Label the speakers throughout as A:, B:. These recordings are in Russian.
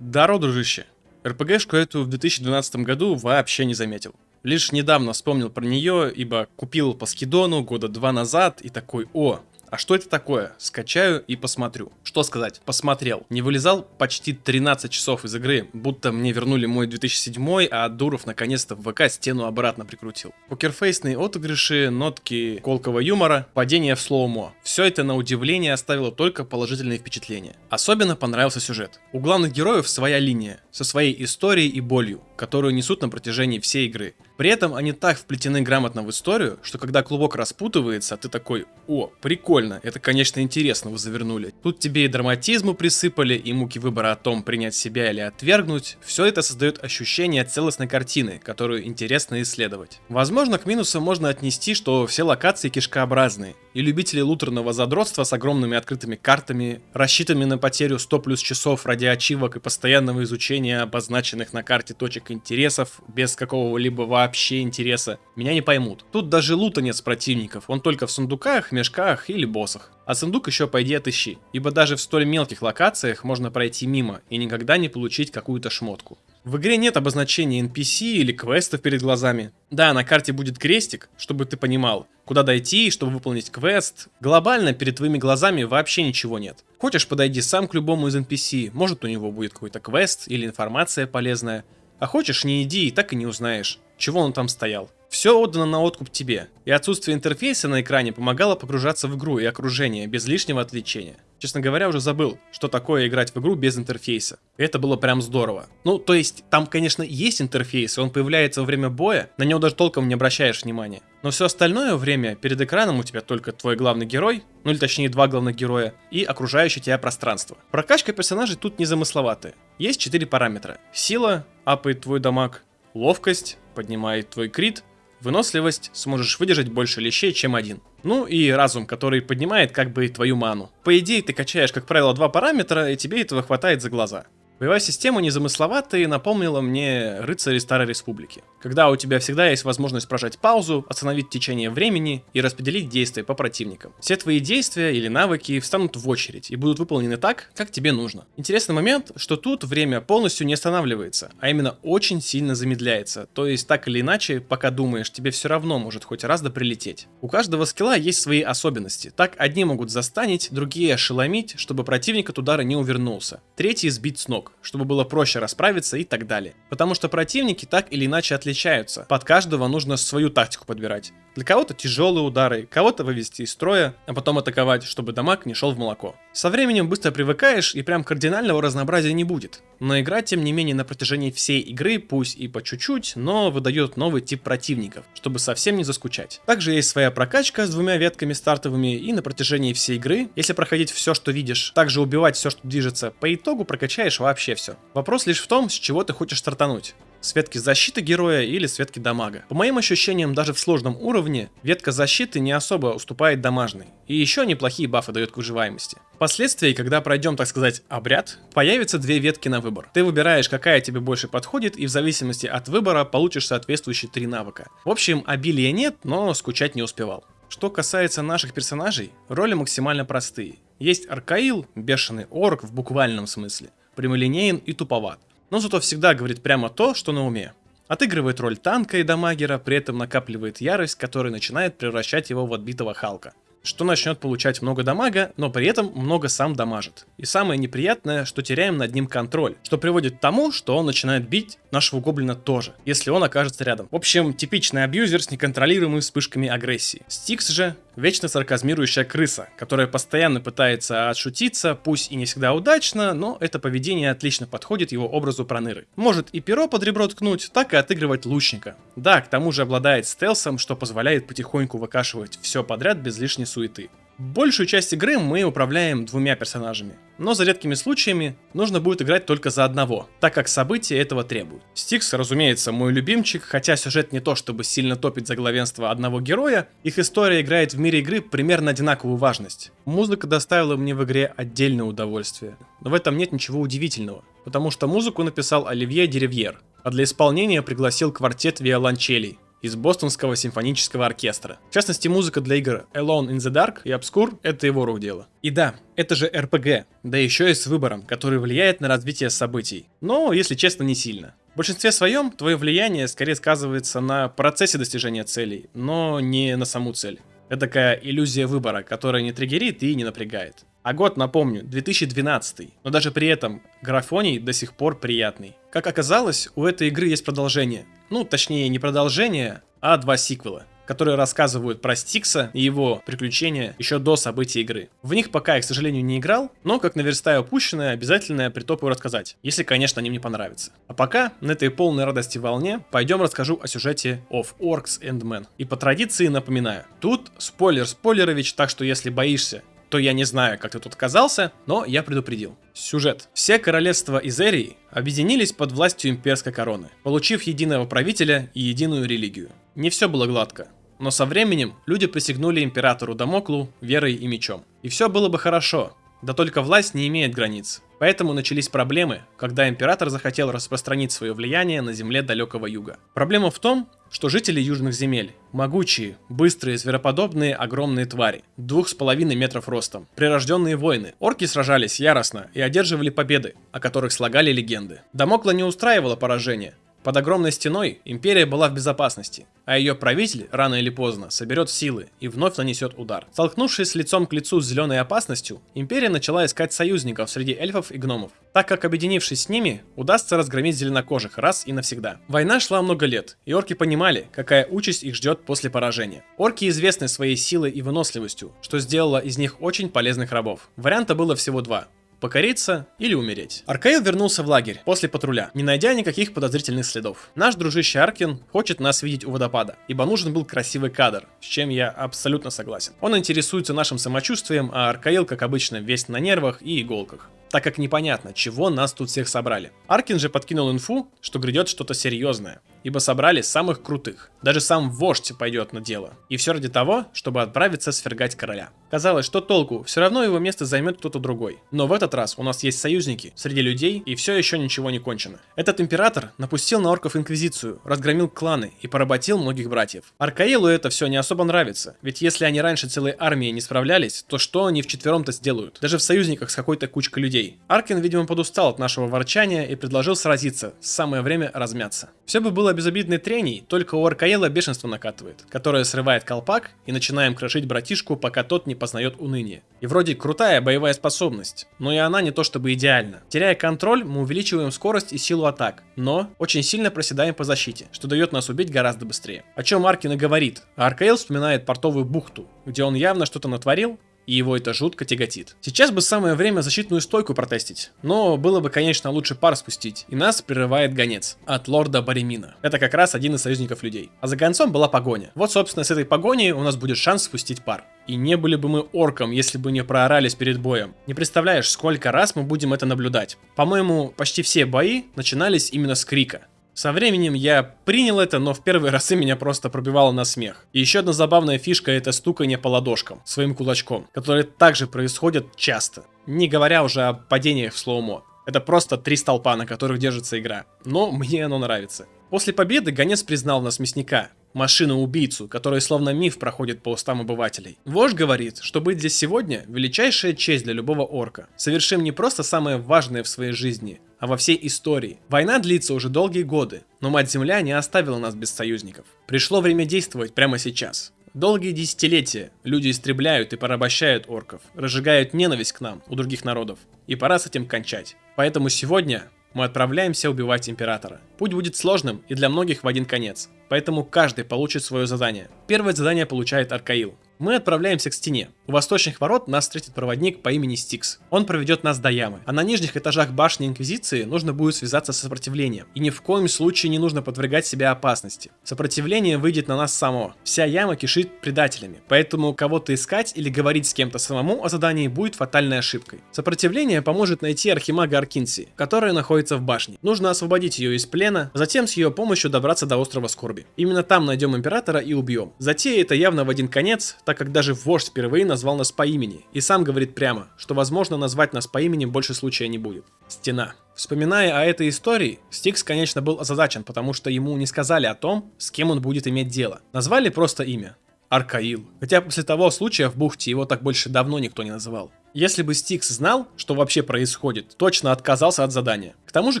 A: Даро, дружище. РПГшку эту в 2012 году вообще не заметил. Лишь недавно вспомнил про нее, ибо купил по скидону года два назад и такой, о, а что это такое? Скачаю и посмотрю. Что сказать? Посмотрел. Не вылезал почти 13 часов из игры, будто мне вернули мой 2007, а Дуров наконец-то в ВК стену обратно прикрутил. Покерфейсные отыгрыши, нотки колкого юмора, падение в слоумо. Все это на удивление оставило только положительные впечатления. Особенно понравился сюжет. У главных героев своя линия, со своей историей и болью, которую несут на протяжении всей игры. При этом они так вплетены грамотно в историю, что когда клубок распутывается, ты такой, о, прикольно, это конечно интересно вы завернули. Тут тебе и драматизму присыпали, и муки выбора о том, принять себя или отвергнуть. Все это создает ощущение целостной картины, которую интересно исследовать. Возможно, к минусам можно отнести, что все локации кишкообразные, и любители лутерного задротства с огромными открытыми картами, рассчитанными на потерю 100 плюс часов ради ачивок и постоянного изучения обозначенных на карте точек интересов, без какого-либо вообще вообще интереса, меня не поймут. Тут даже лута нет с противников, он только в сундуках, мешках или боссах. А сундук еще пойди отыщи, ибо даже в столь мелких локациях можно пройти мимо и никогда не получить какую-то шмотку. В игре нет обозначения NPC или квестов перед глазами. Да, на карте будет крестик, чтобы ты понимал, куда дойти, чтобы выполнить квест. Глобально перед твоими глазами вообще ничего нет. Хочешь подойди сам к любому из NPC, может у него будет какой-то квест или информация полезная. А хочешь не иди и так и не узнаешь чего он там стоял. Все отдано на откуп тебе, и отсутствие интерфейса на экране помогало погружаться в игру и окружение без лишнего отвлечения. Честно говоря, уже забыл, что такое играть в игру без интерфейса. Это было прям здорово. Ну, то есть, там, конечно, есть интерфейс, и он появляется во время боя, на него даже толком не обращаешь внимания. Но все остальное время перед экраном у тебя только твой главный герой, ну или точнее два главных героя, и окружающее тебя пространство. Прокачка персонажей тут незамысловатая. Есть четыре параметра. Сила, апает твой дамаг, ловкость, поднимает твой крит, выносливость, сможешь выдержать больше лещей, чем один. Ну и разум, который поднимает как бы твою ману. По идее, ты качаешь, как правило, два параметра, и тебе этого хватает за глаза. Боевая система незамысловатая и напомнила мне рыцари Старой Республики. Когда у тебя всегда есть возможность прожать паузу, остановить течение времени и распределить действия по противникам. Все твои действия или навыки встанут в очередь и будут выполнены так, как тебе нужно. Интересный момент, что тут время полностью не останавливается, а именно очень сильно замедляется. То есть так или иначе, пока думаешь, тебе все равно может хоть раз да прилететь. У каждого скилла есть свои особенности. Так одни могут застанить, другие ошеломить, чтобы противник от удара не увернулся. Третий сбить с ног чтобы было проще расправиться и так далее. Потому что противники так или иначе отличаются. Под каждого нужно свою тактику подбирать. Для кого-то тяжелые удары, кого-то вывести из строя, а потом атаковать, чтобы дамаг не шел в молоко. Со временем быстро привыкаешь и прям кардинального разнообразия не будет. Но игра, тем не менее, на протяжении всей игры, пусть и по чуть-чуть, но выдает новый тип противников, чтобы совсем не заскучать. Также есть своя прокачка с двумя ветками стартовыми и на протяжении всей игры, если проходить все, что видишь, также убивать все, что движется, по итогу прокачаешь вообще все. Вопрос лишь в том, с чего ты хочешь стартануть с ветки защиты героя или с ветки дамага. По моим ощущениям, даже в сложном уровне, ветка защиты не особо уступает дамажной. И еще неплохие бафы дает к выживаемости. Впоследствии, когда пройдем, так сказать, обряд, появятся две ветки на выбор. Ты выбираешь, какая тебе больше подходит, и в зависимости от выбора получишь соответствующие три навыка. В общем, обилия нет, но скучать не успевал. Что касается наших персонажей, роли максимально простые. Есть Аркаил, бешеный орк в буквальном смысле, прямолинеен и туповат но зато всегда говорит прямо то, что на уме. Отыгрывает роль танка и дамагера, при этом накапливает ярость, которая начинает превращать его в отбитого Халка что начнет получать много дамага, но при этом много сам дамажит. И самое неприятное, что теряем над ним контроль, что приводит к тому, что он начинает бить нашего гоблина тоже, если он окажется рядом. В общем, типичный абьюзер с неконтролируемыми вспышками агрессии. Стикс же вечно сарказмирующая крыса, которая постоянно пытается отшутиться, пусть и не всегда удачно, но это поведение отлично подходит его образу проныры. Может и перо под ребро ткнуть, так и отыгрывать лучника. Да, к тому же обладает стелсом, что позволяет потихоньку выкашивать все подряд без лишней суеты. Большую часть игры мы управляем двумя персонажами, но за редкими случаями нужно будет играть только за одного, так как события этого требуют. Стикс, разумеется, мой любимчик, хотя сюжет не то чтобы сильно топит за главенство одного героя, их история играет в мире игры примерно одинаковую важность. Музыка доставила мне в игре отдельное удовольствие, но в этом нет ничего удивительного, потому что музыку написал Оливье Деревьер, а для исполнения пригласил квартет виолончелей, из бостонского симфонического оркестра. В частности, музыка для игр Alone in the Dark и Obscure — это его рук дело. И да, это же RPG, да еще и с выбором, который влияет на развитие событий. Но, если честно, не сильно. В большинстве своем твое влияние скорее сказывается на процессе достижения целей, но не на саму цель. Это такая иллюзия выбора, которая не триггерит и не напрягает. А год, напомню, 2012, но даже при этом графоний до сих пор приятный. Как оказалось, у этой игры есть продолжение. Ну, точнее, не продолжение, а два сиквела которые рассказывают про Стикса и его приключения еще до событий игры. В них пока я, к сожалению, не играл, но как наверстаю упущенное, обязательно притопаю рассказать, если, конечно, они мне понравятся. А пока, на этой полной радости волне, пойдем расскажу о сюжете of Orcs and Men. И по традиции напоминаю, тут спойлер спойлерович, так что если боишься то я не знаю, как ты тут оказался, но я предупредил. Сюжет. Все королевства Изерии объединились под властью имперской короны, получив единого правителя и единую религию. Не все было гладко. Но со временем люди присягнули императору Дамоклу верой и мечом. И все было бы хорошо, да только власть не имеет границ. Поэтому начались проблемы, когда император захотел распространить свое влияние на земле далекого юга. Проблема в том, что жители южных земель – могучие, быстрые, звероподобные, огромные твари, двух с половиной метров ростом, прирожденные воины. Орки сражались яростно и одерживали победы, о которых слагали легенды. Дамокла не устраивало поражение, под огромной стеной империя была в безопасности, а ее правитель рано или поздно соберет силы и вновь нанесет удар. Столкнувшись лицом к лицу с зеленой опасностью, империя начала искать союзников среди эльфов и гномов, так как объединившись с ними, удастся разгромить зеленокожих раз и навсегда. Война шла много лет, и орки понимали, какая участь их ждет после поражения. Орки известны своей силой и выносливостью, что сделало из них очень полезных рабов. Варианта было всего два покориться или умереть. Аркаил вернулся в лагерь после патруля, не найдя никаких подозрительных следов. Наш дружище Аркин хочет нас видеть у водопада, ибо нужен был красивый кадр, с чем я абсолютно согласен. Он интересуется нашим самочувствием, а Аркаил, как обычно, весь на нервах и иголках так как непонятно, чего нас тут всех собрали. Аркин же подкинул инфу, что грядет что-то серьезное, ибо собрали самых крутых. Даже сам вождь пойдет на дело. И все ради того, чтобы отправиться свергать короля. Казалось, что толку, все равно его место займет кто-то другой. Но в этот раз у нас есть союзники среди людей, и все еще ничего не кончено. Этот император напустил на орков инквизицию, разгромил кланы и поработил многих братьев. Аркаилу это все не особо нравится, ведь если они раньше целой армией не справлялись, то что они вчетвером-то сделают? Даже в союзниках с какой-то кучкой людей людей. Аркин, видимо, подустал от нашего ворчания и предложил сразиться, самое время размяться. Все бы было безобидной треней, только у Аркаела бешенство накатывает, которое срывает колпак и начинаем крошить братишку, пока тот не познает уныние. И вроде крутая боевая способность, но и она не то чтобы идеальна. Теряя контроль, мы увеличиваем скорость и силу атак, но очень сильно проседаем по защите, что дает нас убить гораздо быстрее. О чем Аркин и говорит, а Аркаэл вспоминает портовую бухту, где он явно что-то натворил, и его это жутко тяготит. Сейчас бы самое время защитную стойку протестить, но было бы, конечно, лучше пар спустить, и нас прерывает гонец от лорда Баремина. Это как раз один из союзников людей. А за гонцом была погоня. Вот, собственно, с этой погоней у нас будет шанс спустить пар. И не были бы мы орком, если бы не проорались перед боем. Не представляешь, сколько раз мы будем это наблюдать. По-моему, почти все бои начинались именно с крика. Со временем я принял это, но в первые разы меня просто пробивало на смех. И еще одна забавная фишка это стукание по ладошкам своим кулачком, которые также происходят часто. Не говоря уже о падениях в слоумо. Это просто три столпа, на которых держится игра. Но мне оно нравится. После победы гонец признал нас мясника, машину-убийцу, который словно миф проходит по устам обывателей. Вождь говорит, что быть здесь сегодня – величайшая честь для любого орка. Совершим не просто самое важное в своей жизни, а во всей истории. Война длится уже долгие годы, но Мать-Земля не оставила нас без союзников. Пришло время действовать прямо сейчас. Долгие десятилетия люди истребляют и порабощают орков, разжигают ненависть к нам, у других народов. И пора с этим кончать. Поэтому сегодня мы отправляемся убивать Императора. Путь будет сложным и для многих в один конец, поэтому каждый получит свое задание. Первое задание получает Аркаил. Мы отправляемся к стене. У восточных ворот нас встретит проводник по имени Стикс. Он проведет нас до ямы. А на нижних этажах башни Инквизиции нужно будет связаться с сопротивлением. И ни в коем случае не нужно подвергать себя опасности. Сопротивление выйдет на нас само. Вся яма кишит предателями. Поэтому кого-то искать или говорить с кем-то самому о задании будет фатальной ошибкой. Сопротивление поможет найти архимага Аркинси, которая находится в башне. Нужно освободить ее из плена, затем с ее помощью добраться до острова Скорби. Именно там найдем Императора и убьем. Затея это явно в один конец, так как даже вождь впервые назвал нас по имени, и сам говорит прямо, что возможно назвать нас по имени больше случая не будет. Стена. Вспоминая о этой истории, Стикс, конечно, был озадачен, потому что ему не сказали о том, с кем он будет иметь дело. Назвали просто имя. Аркаил. Хотя после того случая в бухте его так больше давно никто не называл. Если бы Стикс знал, что вообще происходит, точно отказался от задания. К тому же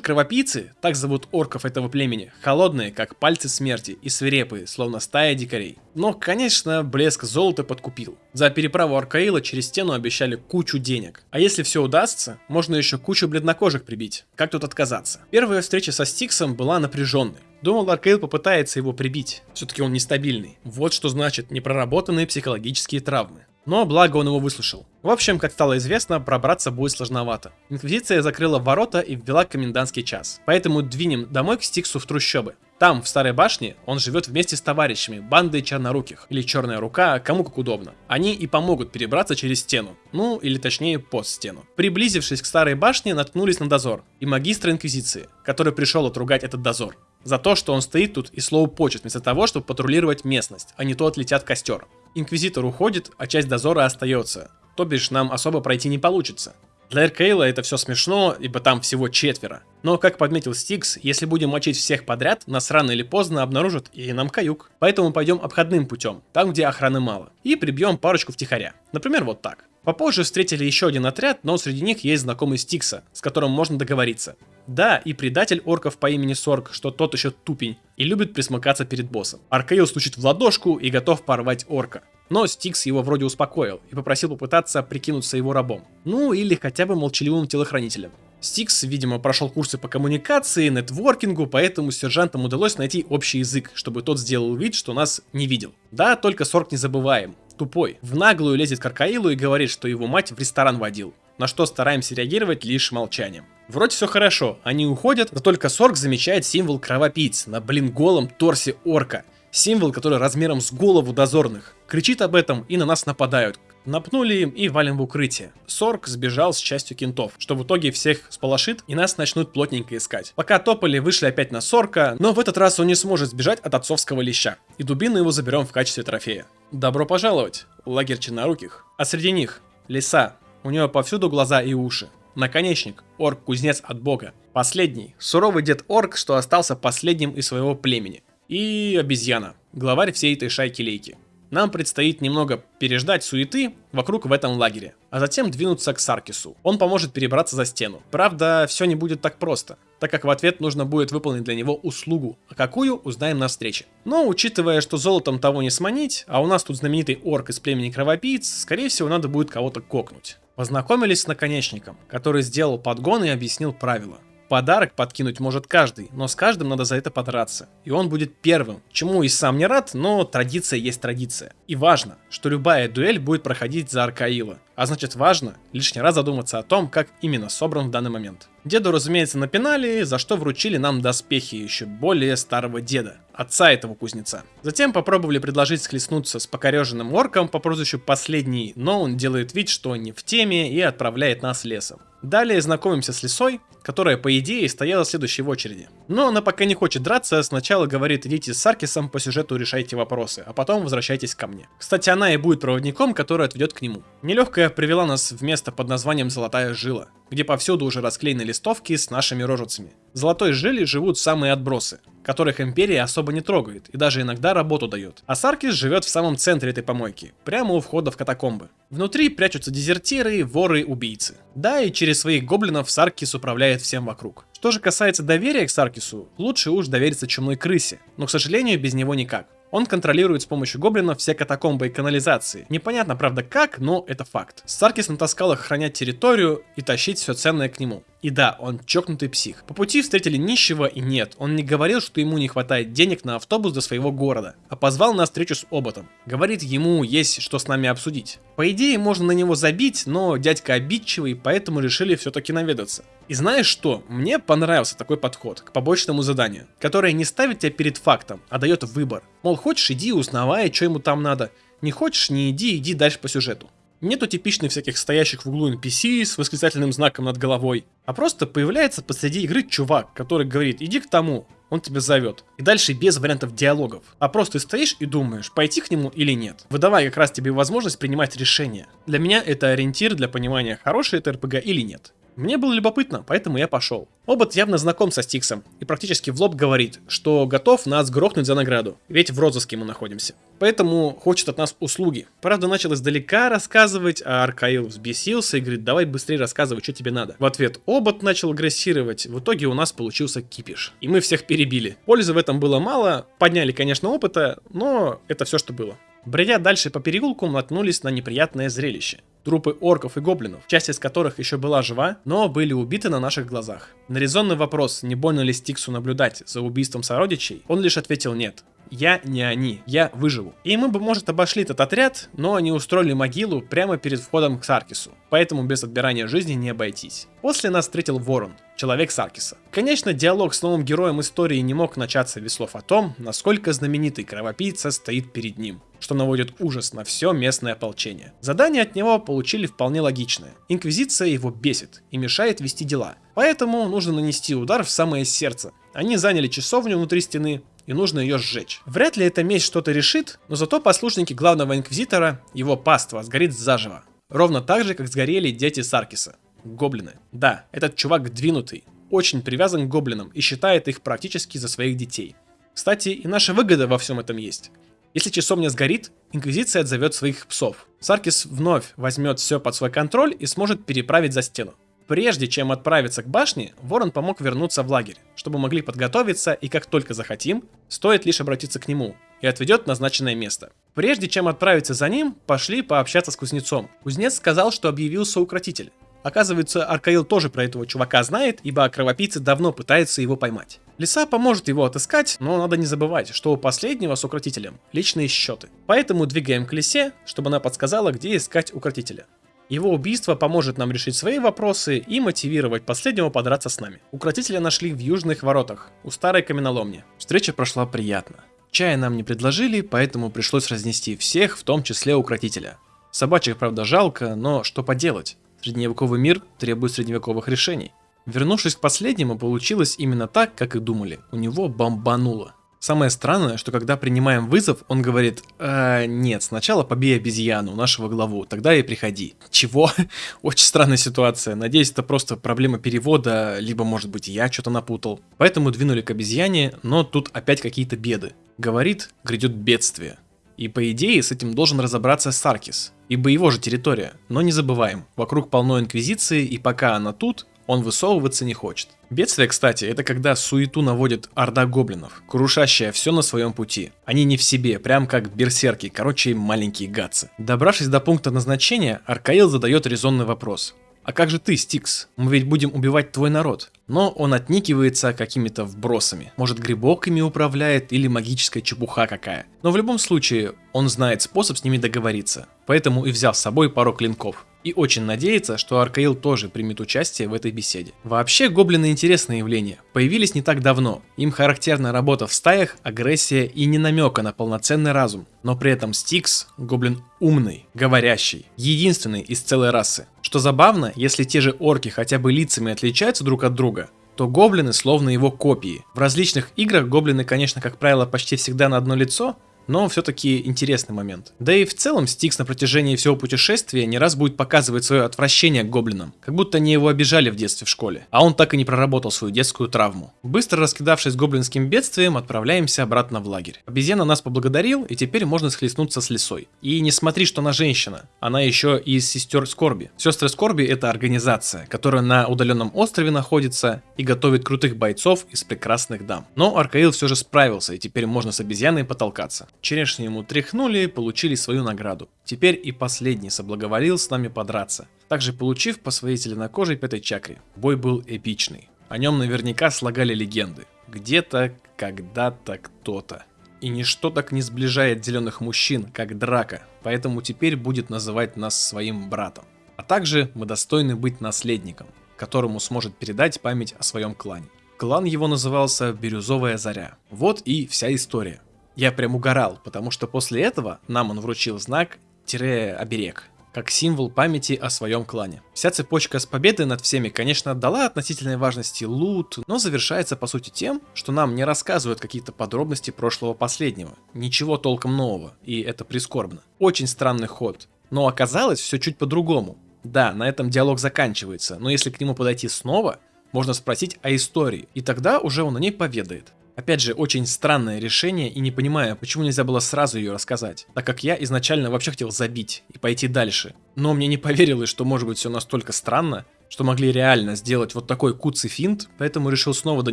A: кровопийцы, так зовут орков этого племени, холодные, как пальцы смерти, и свирепые, словно стая дикарей. Но, конечно, блеск золота подкупил. За переправу Аркаила через стену обещали кучу денег. А если все удастся, можно еще кучу бледнокожих прибить. Как тут отказаться? Первая встреча со Стиксом была напряженной. Думал, Аркейл попытается его прибить. Все-таки он нестабильный. Вот что значит непроработанные психологические травмы. Но благо он его выслушал. В общем, как стало известно, пробраться будет сложновато. Инквизиция закрыла ворота и ввела комендантский час. Поэтому двинем домой к Стиксу в трущобы. Там, в Старой башне, он живет вместе с товарищами, бандой черноруких, или черная рука, кому как удобно. Они и помогут перебраться через стену, ну, или точнее, под стену. Приблизившись к Старой башне, наткнулись на дозор и магистра Инквизиции, который пришел отругать этот дозор. За то, что он стоит тут и слово почет, вместо того, чтобы патрулировать местность, а не то отлетят костер. Инквизитор уходит, а часть дозора остается. То бишь нам особо пройти не получится. Для Эркейла это все смешно, ибо там всего четверо. Но, как подметил Стикс, если будем мочить всех подряд, нас рано или поздно обнаружат и нам каюк. Поэтому пойдем обходным путем, там где охраны мало, и прибьем парочку втихаря. Например, вот так. Попозже встретили еще один отряд, но среди них есть знакомый Стикса, с которым можно договориться. Да, и предатель орков по имени Сорг, что тот еще тупень, и любит пресмыкаться перед боссом. Аркейл стучит в ладошку и готов порвать орка. Но Стикс его вроде успокоил и попросил попытаться прикинуться его рабом. Ну или хотя бы молчаливым телохранителем. Стикс, видимо, прошел курсы по коммуникации, нетворкингу, поэтому сержантам удалось найти общий язык, чтобы тот сделал вид, что нас не видел. Да, только Сорг не забываем. Тупой. В наглую лезет к Аркаилу и говорит, что его мать в ресторан водил. На что стараемся реагировать лишь молчанием. Вроде все хорошо, они уходят, но только Сорг замечает символ кровопийц на, блин, голом торсе орка – Символ, который размером с голову дозорных. Кричит об этом и на нас нападают. Напнули им и валим в укрытие. Сорк сбежал с частью кентов, что в итоге всех сполошит и нас начнут плотненько искать. Пока топали, вышли опять на Сорка, но в этот раз он не сможет сбежать от отцовского леща. И дубину его заберем в качестве трофея. Добро пожаловать, лагерь черноруких. А среди них лиса, у нее повсюду глаза и уши. Наконечник, орк-кузнец от бога. Последний, суровый дед орк, что остался последним из своего племени и обезьяна, главарь всей этой шайки-лейки. Нам предстоит немного переждать суеты вокруг в этом лагере, а затем двинуться к Саркису. Он поможет перебраться за стену. Правда, все не будет так просто, так как в ответ нужно будет выполнить для него услугу, а какую узнаем на встрече. Но учитывая, что золотом того не сманить, а у нас тут знаменитый орк из племени кровопийц, скорее всего надо будет кого-то кокнуть. Познакомились с наконечником, который сделал подгон и объяснил правила. Подарок подкинуть может каждый, но с каждым надо за это подраться. И он будет первым, чему и сам не рад, но традиция есть традиция. И важно, что любая дуэль будет проходить за Аркаила. А значит важно лишний раз задуматься о том, как именно собран в данный момент. Деду, разумеется, напинали, за что вручили нам доспехи еще более старого деда, отца этого кузнеца. Затем попробовали предложить схлестнуться с покореженным орком по прозвищу Последний, но он делает вид, что не в теме и отправляет нас лесом. Далее знакомимся с лисой, которая по идее стояла следующей в очереди. Но она пока не хочет драться, сначала говорит идите с Саркисом по сюжету решайте вопросы, а потом возвращайтесь ко мне. Кстати, она и будет проводником, который отведет к нему. Нелегкая привела нас в место под названием Золотая Жила, где повсюду уже расклеены листовки с нашими рожицами. В Золотой Жиле живут самые отбросы, которых империя особо не трогает и даже иногда работу дает. А Саркис живет в самом центре этой помойки, прямо у входа в катакомбы. Внутри прячутся дезертиры, воры, убийцы. Да, и через своих гоблинов Саркис управляет всем вокруг. Что же касается доверия к Саркису, лучше уж довериться чумной крысе, но, к сожалению, без него никак. Он контролирует с помощью гоблинов все катакомбы и канализации. Непонятно, правда, как, но это факт. Саркис натаскал их охранять территорию и тащить все ценное к нему. И да, он чокнутый псих. По пути встретили нищего и нет, он не говорил, что ему не хватает денег на автобус до своего города, а позвал на встречу с Оботом. Говорит, ему есть что с нами обсудить. По идее, можно на него забить, но дядька обидчивый, поэтому решили все-таки наведаться. И знаешь что? Мне понравился такой подход к побочному заданию, которое не ставит тебя перед фактом, а дает выбор. Мол, хочешь иди, узнавай, что ему там надо. Не хочешь, не иди, иди дальше по сюжету. Нету типичных всяких стоящих в углу NPC с восклицательным знаком над головой, а просто появляется посреди игры чувак, который говорит «иди к тому», он тебя зовет. И дальше без вариантов диалогов. А просто стоишь и думаешь, пойти к нему или нет. Выдавая как раз тебе возможность принимать решение. Для меня это ориентир для понимания, хороший это РПГ или нет. Мне было любопытно, поэтому я пошел. Обот явно знаком со Стиксом и практически в лоб говорит, что готов нас грохнуть за награду, ведь в розыске мы находимся. Поэтому хочет от нас услуги. Правда, начал издалека рассказывать, а Аркаил взбесился и говорит, давай быстрее рассказывай, что тебе надо. В ответ Обот начал агрессировать, в итоге у нас получился кипиш. И мы всех перебили. Пользы в этом было мало, подняли, конечно, опыта, но это все, что было. Бредя дальше по переулку, наткнулись на неприятное зрелище трупы орков и гоблинов, часть из которых еще была жива, но были убиты на наших глазах. На резонный вопрос, не больно ли Стиксу наблюдать за убийством сородичей, он лишь ответил нет. Я не они, я выживу. И мы бы, может, обошли этот отряд, но они устроили могилу прямо перед входом к Саркису, поэтому без отбирания жизни не обойтись. После нас встретил Ворон, человек Саркиса. Конечно, диалог с новым героем истории не мог начаться без слов о том, насколько знаменитый кровопийца стоит перед ним что наводит ужас на все местное ополчение. Задание от него получили вполне логичное. Инквизиция его бесит и мешает вести дела, поэтому нужно нанести удар в самое сердце. Они заняли часовню внутри стены, и нужно ее сжечь. Вряд ли эта месть что-то решит, но зато послушники главного инквизитора, его паства, сгорит заживо. Ровно так же, как сгорели дети Саркиса. Гоблины. Да, этот чувак двинутый, очень привязан к гоблинам и считает их практически за своих детей. Кстати, и наша выгода во всем этом есть. Если часовня сгорит, Инквизиция отзовет своих псов. Саркис вновь возьмет все под свой контроль и сможет переправить за стену. Прежде чем отправиться к башне, Ворон помог вернуться в лагерь, чтобы могли подготовиться и как только захотим, стоит лишь обратиться к нему и отведет назначенное место. Прежде чем отправиться за ним, пошли пообщаться с кузнецом. Кузнец сказал, что объявился укротитель. Оказывается, Аркаил тоже про этого чувака знает, ибо кровопийцы давно пытаются его поймать. Лиса поможет его отыскать, но надо не забывать, что у последнего с укротителем личные счеты. Поэтому двигаем к лисе, чтобы она подсказала, где искать укротителя. Его убийство поможет нам решить свои вопросы и мотивировать последнего подраться с нами. Укротителя нашли в южных воротах, у старой каменоломни. Встреча прошла приятно. Чая нам не предложили, поэтому пришлось разнести всех, в том числе укротителя. Собачьих, правда, жалко, но что поделать. Средневековый мир требует средневековых решений. Вернувшись к последнему, получилось именно так, как и думали. У него бомбануло. Самое странное, что когда принимаем вызов, он говорит, э, нет, сначала побей обезьяну, нашего главу, тогда и приходи. Чего? Очень странная ситуация. Надеюсь, это просто проблема перевода, либо, может быть, я что-то напутал. Поэтому двинули к обезьяне, но тут опять какие-то беды. Говорит, грядет бедствие. И по идее с этим должен разобраться Саркис, ибо его же территория. Но не забываем, вокруг полно инквизиции, и пока она тут, он высовываться не хочет. Бедствие, кстати, это когда суету наводит орда гоблинов, крушащая все на своем пути. Они не в себе, прям как берсерки, короче, маленькие гадцы. Добравшись до пункта назначения, Аркаил задает резонный вопрос. А как же ты, Стикс? Мы ведь будем убивать твой народ. Но он отникивается какими-то вбросами. Может грибок ими управляет или магическая чепуха какая. Но в любом случае, он знает способ с ними договориться. Поэтому и взял с собой пару клинков и очень надеется, что Аркаил тоже примет участие в этой беседе. Вообще, гоблины интересное явление. Появились не так давно. Им характерна работа в стаях, агрессия и не намека на полноценный разум. Но при этом Стикс – гоблин умный, говорящий, единственный из целой расы. Что забавно, если те же орки хотя бы лицами отличаются друг от друга, то гоблины словно его копии. В различных играх гоблины, конечно, как правило, почти всегда на одно лицо, но все-таки интересный момент. Да и в целом Стикс на протяжении всего путешествия не раз будет показывать свое отвращение к гоблинам, как будто они его обижали в детстве в школе, а он так и не проработал свою детскую травму. Быстро раскидавшись гоблинским бедствием, отправляемся обратно в лагерь. Обезьяна нас поблагодарил, и теперь можно схлестнуться с лесой. И не смотри, что она женщина, она еще и из сестер Скорби. Сестры Скорби это организация, которая на удаленном острове находится и готовит крутых бойцов из прекрасных дам. Но Аркаил все же справился, и теперь можно с обезьяной потолкаться. Черешни ему тряхнули и получили свою награду. Теперь и последний соблаговолил с нами подраться, также получив по своей зеленокожей пятой чакре. Бой был эпичный. О нем наверняка слагали легенды. Где-то, когда-то, кто-то. И ничто так не сближает зеленых мужчин, как драка, поэтому теперь будет называть нас своим братом. А также мы достойны быть наследником, которому сможет передать память о своем клане. Клан его назывался Бирюзовая Заря. Вот и вся история. Я прям угорал, потому что после этого нам он вручил знак-оберег, как символ памяти о своем клане. Вся цепочка с победой над всеми, конечно, дала относительной важности лут, но завершается по сути тем, что нам не рассказывают какие-то подробности прошлого последнего. Ничего толком нового, и это прискорбно. Очень странный ход. Но оказалось все чуть по-другому. Да, на этом диалог заканчивается, но если к нему подойти снова, можно спросить о истории, и тогда уже он о ней поведает. Опять же, очень странное решение и не понимаю, почему нельзя было сразу ее рассказать, так как я изначально вообще хотел забить и пойти дальше. Но мне не поверилось, что может быть все настолько странно, что могли реально сделать вот такой куцый финт, поэтому решил снова до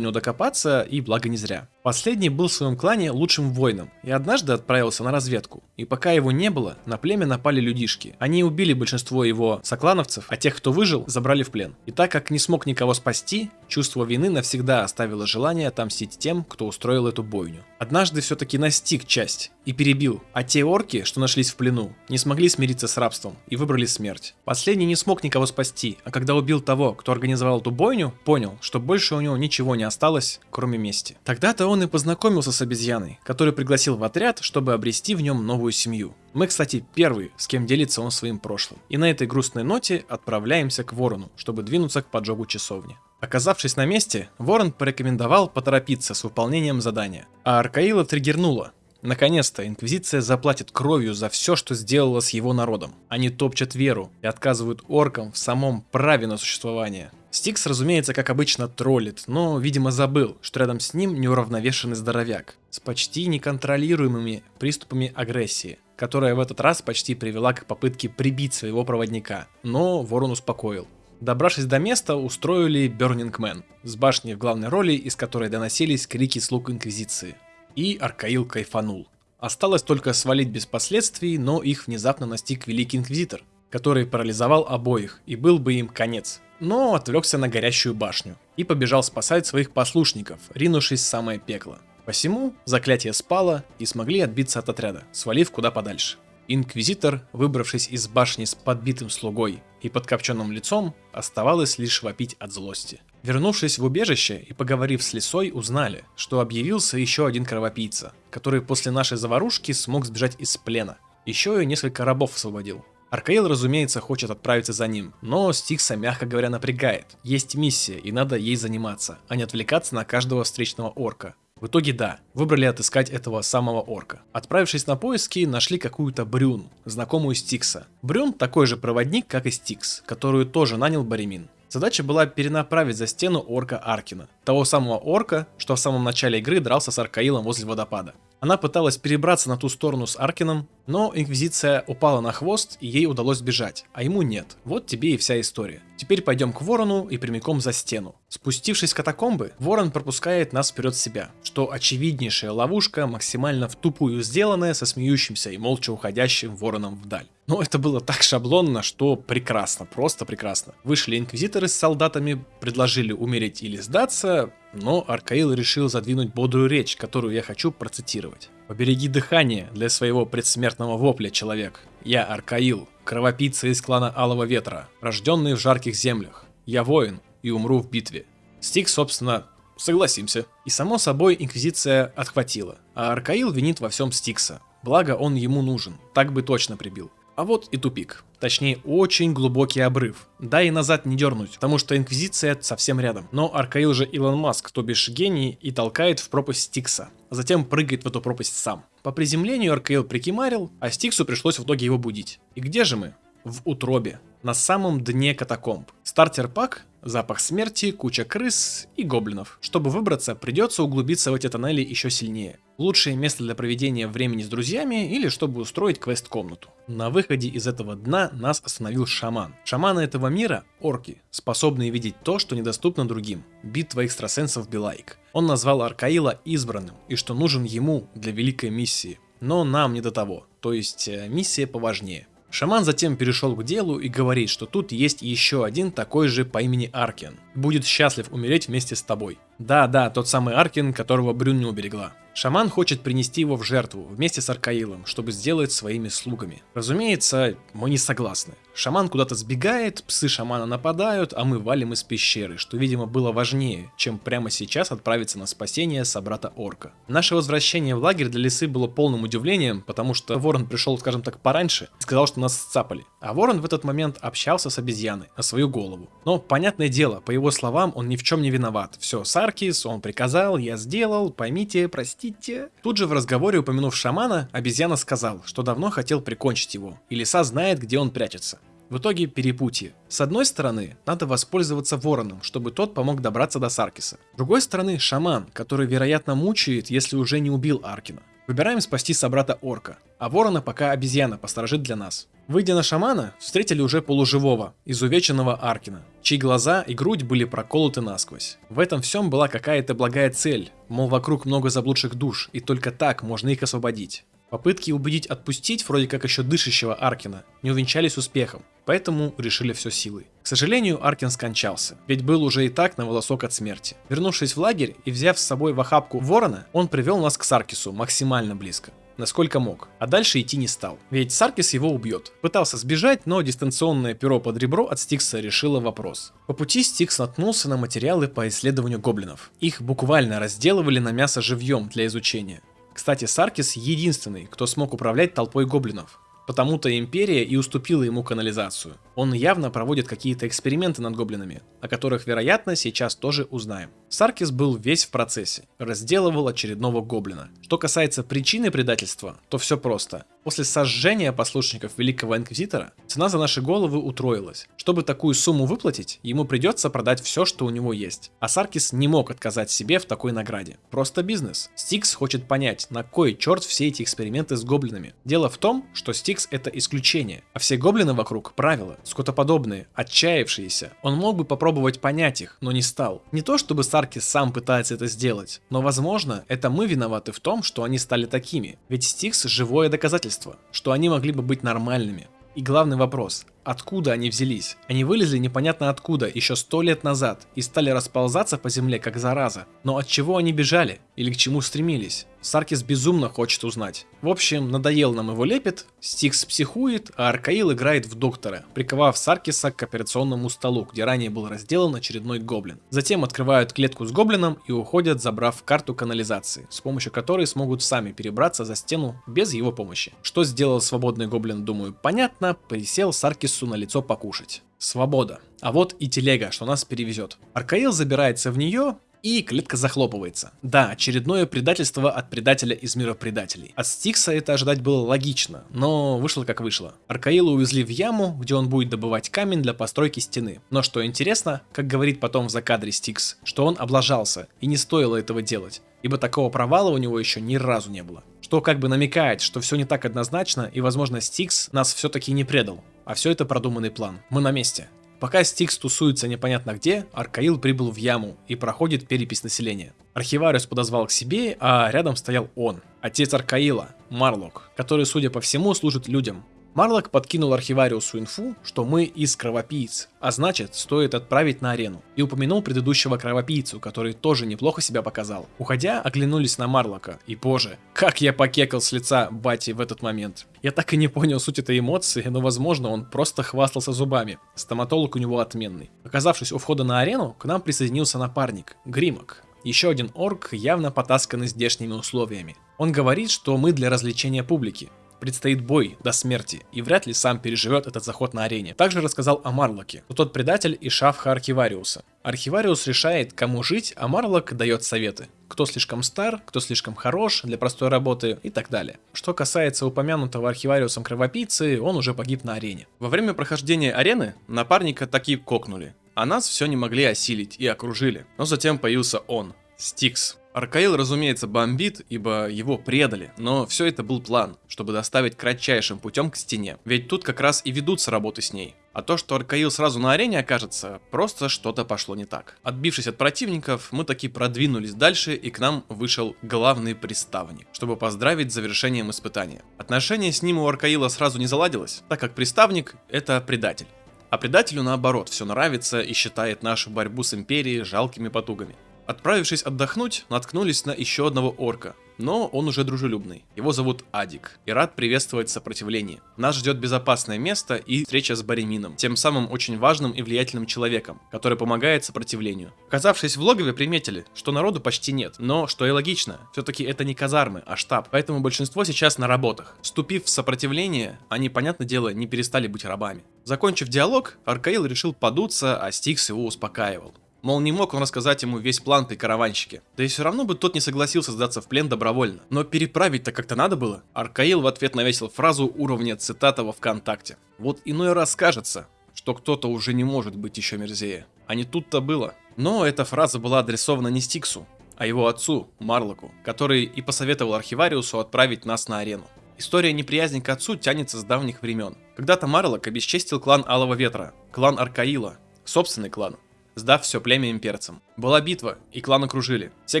A: него докопаться, и благо не зря. Последний был в своем клане лучшим воином, и однажды отправился на разведку. И пока его не было, на племя напали людишки. Они убили большинство его соклановцев, а тех, кто выжил, забрали в плен. И так как не смог никого спасти, чувство вины навсегда оставило желание отомстить тем, кто устроил эту бойню. Однажды все-таки настиг часть и перебил, а те орки, что нашлись в плену, не смогли смириться с рабством и выбрали смерть. Последний не смог никого спасти, а когда убил того, кто организовал эту бойню, понял, что больше у него ничего не осталось, кроме мести. Тогда-то он и познакомился с обезьяной, который пригласил в отряд, чтобы обрести в нем новую семью. Мы, кстати, первые, с кем делится он своим прошлым. И на этой грустной ноте отправляемся к Ворону, чтобы двинуться к поджогу часовни. Оказавшись на месте, Ворон порекомендовал поторопиться с выполнением задания, а Аркаила триггернула. Наконец-то Инквизиция заплатит кровью за все, что сделала с его народом. Они топчат веру и отказывают оркам в самом праве на существование. Стикс, разумеется, как обычно троллит, но, видимо, забыл, что рядом с ним неуравновешенный здоровяк с почти неконтролируемыми приступами агрессии, которая в этот раз почти привела к попытке прибить своего проводника, но ворон успокоил. Добравшись до места, устроили Burning Man с башней в главной роли, из которой доносились крики слуг Инквизиции. И Аркаил кайфанул. Осталось только свалить без последствий, но их внезапно настиг Великий Инквизитор, который парализовал обоих, и был бы им конец. Но отвлекся на горящую башню и побежал спасать своих послушников, ринувшись в самое пекло. Посему заклятие спало и смогли отбиться от отряда, свалив куда подальше. Инквизитор, выбравшись из башни с подбитым слугой и подкопченным лицом, оставалось лишь вопить от злости. Вернувшись в убежище и поговорив с лисой, узнали, что объявился еще один кровопийца, который после нашей заварушки смог сбежать из плена. Еще и несколько рабов освободил. Аркаил, разумеется, хочет отправиться за ним, но Стикса, мягко говоря, напрягает. Есть миссия, и надо ей заниматься, а не отвлекаться на каждого встречного орка. В итоге да, выбрали отыскать этого самого орка. Отправившись на поиски, нашли какую-то Брюн, знакомую Стикса. Брюн такой же проводник, как и Стикс, которую тоже нанял Баремин. Задача была перенаправить за стену орка Аркина, того самого орка, что в самом начале игры дрался с Аркаилом возле водопада. Она пыталась перебраться на ту сторону с Аркином, но Инквизиция упала на хвост и ей удалось сбежать, а ему нет. Вот тебе и вся история. Теперь пойдем к Ворону и прямиком за стену. Спустившись в катакомбы, Ворон пропускает нас вперед себя, что очевиднейшая ловушка, максимально в тупую сделанная, со смеющимся и молча уходящим Вороном вдаль. Но это было так шаблонно, что прекрасно, просто прекрасно. Вышли инквизиторы с солдатами, предложили умереть или сдаться, но Аркаил решил задвинуть бодрую речь, которую я хочу процитировать. «Побереги дыхание для своего предсмертного вопля, человек. Я Аркаил, кровопийца из клана Алого Ветра, рожденный в жарких землях. Я воин и умру в битве». Стик, собственно, согласимся. И само собой Инквизиция отхватила, а Аркаил винит во всем Стикса. Благо он ему нужен, так бы точно прибил. А вот и тупик. Точнее, очень глубокий обрыв. Да и назад не дернуть, потому что Инквизиция совсем рядом. Но Аркаил же Илон Маск, то бишь гений, и толкает в пропасть Стикса. А затем прыгает в эту пропасть сам. По приземлению Аркаил прикимарил, а Стиксу пришлось в итоге его будить. И где же мы? В утробе. На самом дне катакомб. Стартер-пак запах смерти, куча крыс и гоблинов. Чтобы выбраться, придется углубиться в эти тоннели еще сильнее. Лучшее место для проведения времени с друзьями или чтобы устроить квест-комнату. На выходе из этого дна нас остановил шаман. Шаманы этого мира – орки, способные видеть то, что недоступно другим. Битва экстрасенсов Билайк. Он назвал Аркаила избранным и что нужен ему для великой миссии. Но нам не до того, то есть э, миссия поважнее. Шаман затем перешел к делу и говорит, что тут есть еще один такой же по имени Аркен. Будет счастлив умереть вместе с тобой. Да-да, тот самый Аркен, которого Брюн не уберегла. Шаман хочет принести его в жертву вместе с Аркаилом, чтобы сделать своими слугами. Разумеется, мы не согласны. Шаман куда-то сбегает, псы шамана нападают, а мы валим из пещеры, что, видимо, было важнее, чем прямо сейчас отправиться на спасение собрата Орка. Наше возвращение в лагерь для лисы было полным удивлением, потому что Ворон пришел, скажем так, пораньше и сказал, что нас сцапали. А Ворон в этот момент общался с обезьяной на свою голову. Но, понятное дело, по его словам, он ни в чем не виноват. Все, Саркис, он приказал, я сделал, поймите, простите. Тут же в разговоре, упомянув шамана, обезьяна сказал, что давно хотел прикончить его, и лиса знает, где он прячется. В итоге перепутье. С одной стороны, надо воспользоваться вороном, чтобы тот помог добраться до Саркиса. С другой стороны, шаман, который, вероятно, мучает, если уже не убил Аркина. Выбираем спасти собрата орка, а ворона пока обезьяна посторожит для нас. Выйдя на шамана, встретили уже полуживого, изувеченного Аркина, чьи глаза и грудь были проколоты насквозь. В этом всем была какая-то благая цель, мол вокруг много заблудших душ, и только так можно их освободить. Попытки убедить отпустить вроде как еще дышащего Аркина не увенчались успехом, поэтому решили все силой. К сожалению, Аркин скончался, ведь был уже и так на волосок от смерти. Вернувшись в лагерь и взяв с собой в охапку ворона, он привел нас к Саркису максимально близко насколько мог, а дальше идти не стал, ведь Саркис его убьет. Пытался сбежать, но дистанционное перо под ребро от Стикса решило вопрос. По пути Стикс наткнулся на материалы по исследованию гоблинов. Их буквально разделывали на мясо живьем для изучения. Кстати, Саркис единственный, кто смог управлять толпой гоблинов. Потому-то Империя и уступила ему канализацию. Он явно проводит какие-то эксперименты над гоблинами, о которых, вероятно, сейчас тоже узнаем. Саркис был весь в процессе, разделывал очередного гоблина. Что касается причины предательства, то все просто. После сожжения послушников Великого Инквизитора, цена за наши головы утроилась. Чтобы такую сумму выплатить, ему придется продать все, что у него есть. А Саркис не мог отказать себе в такой награде. Просто бизнес. Стикс хочет понять, на кой черт все эти эксперименты с гоблинами. Дело в том, что Стикс это исключение, а все гоблины вокруг правила, скотоподобные, отчаявшиеся. Он мог бы попробовать понять их, но не стал. Не то чтобы Саркис сам пытается это сделать, но возможно это мы виноваты в том, что они стали такими. Ведь Стикс живое доказательство, что они могли бы быть нормальными. И главный вопрос, откуда они взялись? Они вылезли непонятно откуда еще сто лет назад и стали расползаться по земле как зараза. Но от чего они бежали? Или к чему стремились? Саркис безумно хочет узнать. В общем, надоел нам его лепет, Стикс психует, а Аркаил играет в доктора, приковав Саркиса к операционному столу, где ранее был разделан очередной гоблин. Затем открывают клетку с гоблином и уходят, забрав карту канализации, с помощью которой смогут сами перебраться за стену без его помощи. Что сделал свободный гоблин, думаю, понятно, присел Саркису на лицо покушать. Свобода. А вот и телега, что нас перевезет. Аркаил забирается в нее, и клетка захлопывается. Да, очередное предательство от предателя из мира предателей. От Стикса это ожидать было логично, но вышло как вышло. Аркаила увезли в яму, где он будет добывать камень для постройки стены. Но что интересно, как говорит потом в закадре Стикс, что он облажался, и не стоило этого делать, ибо такого провала у него еще ни разу не было. Что как бы намекает, что все не так однозначно, и возможно Стикс нас все-таки не предал. А все это продуманный план. Мы на месте. Пока Стикс тусуется непонятно где, Аркаил прибыл в яму и проходит перепись населения. Архивариус подозвал к себе, а рядом стоял он, отец Аркаила, Марлок, который, судя по всему, служит людям. Марлок подкинул архивариусу инфу, что мы из кровопийц, а значит, стоит отправить на арену. И упомянул предыдущего кровопийцу, который тоже неплохо себя показал. Уходя, оглянулись на Марлока, и боже, как я покекал с лица Бати в этот момент. Я так и не понял суть этой эмоции, но возможно он просто хвастался зубами. Стоматолог у него отменный. Оказавшись у входа на арену, к нам присоединился напарник, Гримок. Еще один орк, явно потасканный здешними условиями. Он говорит, что мы для развлечения публики, предстоит бой до смерти, и вряд ли сам переживет этот заход на арене. Также рассказал о Марлоке, тот предатель и шавха Архивариуса. Архивариус решает, кому жить, а Марлок дает советы. Кто слишком стар, кто слишком хорош для простой работы и так далее. Что касается упомянутого архивариусом кровопийцы, он уже погиб на арене. Во время прохождения арены напарника таки кокнули, а нас все не могли осилить и окружили. Но затем появился он, Стикс. Аркаил, разумеется, бомбит, ибо его предали, но все это был план, чтобы доставить кратчайшим путем к стене, ведь тут как раз и ведутся работы с ней. А то, что Аркаил сразу на арене окажется, просто что-то пошло не так. Отбившись от противников, мы таки продвинулись дальше и к нам вышел главный приставник, чтобы поздравить с завершением испытания. Отношение с ним у Аркаила сразу не заладилось, так как приставник это предатель. А предателю наоборот все нравится и считает нашу борьбу с империей жалкими потугами. Отправившись отдохнуть, наткнулись на еще одного орка, но он уже дружелюбный. Его зовут Адик и рад приветствовать сопротивление. Нас ждет безопасное место и встреча с Баремином, тем самым очень важным и влиятельным человеком, который помогает сопротивлению. Оказавшись в логове, приметили, что народу почти нет, но, что и логично, все-таки это не казармы, а штаб, поэтому большинство сейчас на работах. Вступив в сопротивление, они, понятное дело, не перестали быть рабами. Закончив диалог, Аркаил решил подуться, а Стикс его успокаивал. Мол, не мог он рассказать ему весь план при караванщике. Да и все равно бы тот не согласился сдаться в плен добровольно. Но переправить-то как-то надо было. Аркаил в ответ навесил фразу уровня цитата во ВКонтакте. Вот иной раз кажется, что кто-то уже не может быть еще мерзее. А не тут-то было. Но эта фраза была адресована не Стиксу, а его отцу, Марлоку, который и посоветовал архивариусу отправить нас на арену. История неприязни к отцу тянется с давних времен. Когда-то Марлок обесчестил клан Алого Ветра, клан Аркаила, собственный клан, сдав все племя имперцам. Была битва, и клан окружили. Все